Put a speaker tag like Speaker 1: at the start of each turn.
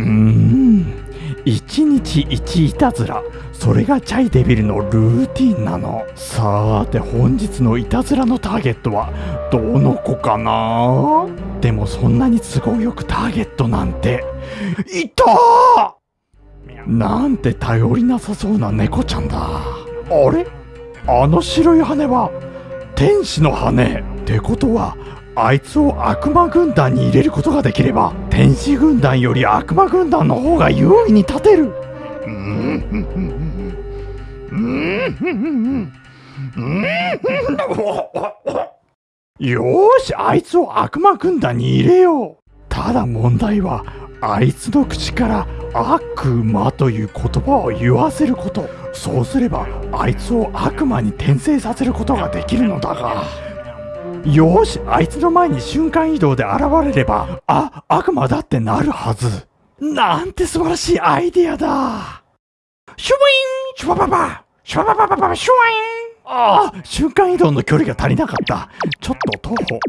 Speaker 1: うーん。一日一いたずら。それがチャイデビルのルーティンなの。さーて本日のいたずらのターゲットはどの子かな？でもそんなに都合よくターゲットなんて。いたなんて頼りなさそうな猫ちゃんだ。あれ？あの白い羽は天使の羽。ってことはあいつを悪魔軍団に入れることができれば天使軍団より悪魔軍団の方が優位に立てる。よーしあいつを悪魔軍団に入れようただ問題はあいつの口から悪魔という言葉を言わせること。そうすればあいつを悪魔に転生させることができるのだがよしあいつの前に瞬間移動で現れればあ悪魔だってなるはず。なんて素晴らしいアイデアだ。シュワイン！シュワババ！シュワババババシュワイン！ああ瞬間移動の距離が足りなかった。ちょっと徒歩。